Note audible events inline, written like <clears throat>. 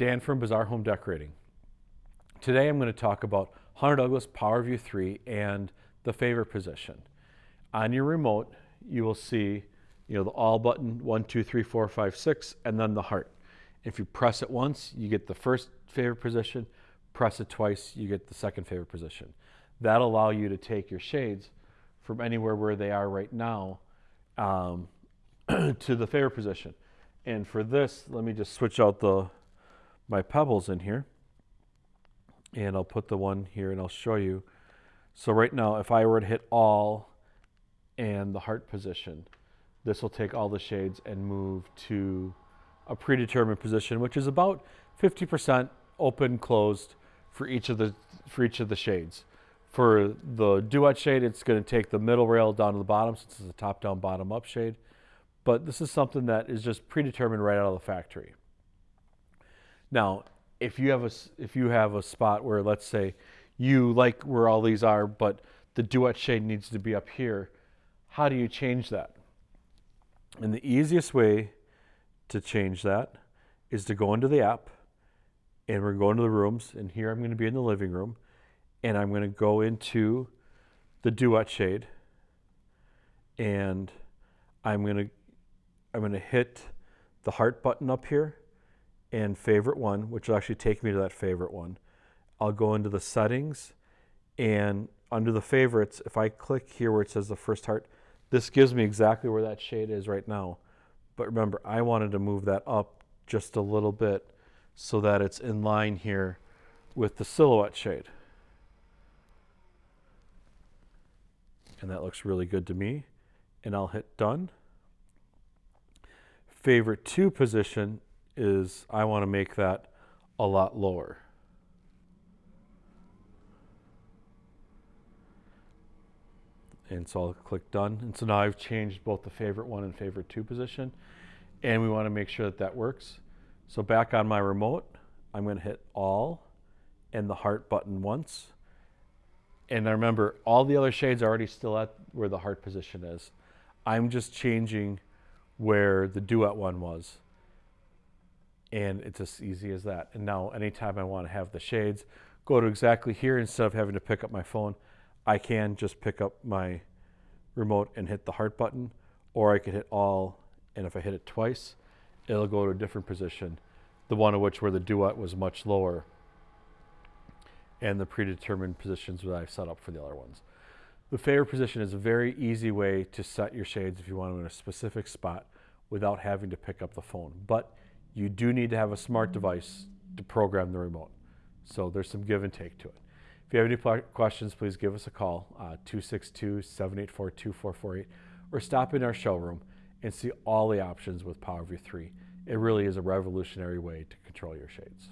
Dan from Bazaar Home Decorating. Today I'm going to talk about Hunter Douglas PowerView 3 and the favorite position. On your remote, you will see you know, the all button, one, two, three, four, five, six, and then the heart. If you press it once, you get the first favorite position. Press it twice, you get the second favorite position. That'll allow you to take your shades from anywhere where they are right now um, <clears throat> to the favorite position. And for this, let me just switch out the my pebbles in here. And I'll put the one here and I'll show you. So right now, if I were to hit all and the heart position, this will take all the shades and move to a predetermined position, which is about 50% open, closed for each of the, for each of the shades. For the Duette shade, it's going to take the middle rail down to the bottom since it's a top down, bottom up shade. But this is something that is just predetermined right out of the factory. Now, if you have a, if you have a spot where, let's say, you like where all these are, but the Duette shade needs to be up here, how do you change that? And the easiest way to change that is to go into the app, and we're going to the rooms, and here I'm going to be in the living room, and I'm going to go into the Duette shade and I'm going to I'm going to hit the heart button up here and favorite one, which will actually take me to that favorite one. I'll go into the settings and under the favorites, if I click here where it says the first heart, this gives me exactly where that shade is right now. But remember, I wanted to move that up just a little bit so that it's in line here with the silhouette shade. and that looks really good to me. And I'll hit done. Favorite two position is I want to make that a lot lower. And so I'll click done. And so now I've changed both the favorite one and favorite two position. And we want to make sure that that works. So back on my remote, I'm going to hit all and the heart button once. And I remember all the other shades are already still at where the heart position is. I'm just changing where the Duette one was. And it's as easy as that. And now anytime I want to have the shades, go to exactly here instead of having to pick up my phone, I can just pick up my remote and hit the heart button, or I can hit all, and if I hit it twice, it'll go to a different position, the one of which where the Duette was much lower and the predetermined positions that I've set up for the other ones. The favorite position is a very easy way to set your shades if you want them in a specific spot without having to pick up the phone. But you do need to have a smart device to program the remote. So there's some give and take to it. If you have any questions, please give us a call, 262-784-2448, uh, or stop in our showroom and see all the options with PowerView 3. It really is a revolutionary way to control your shades.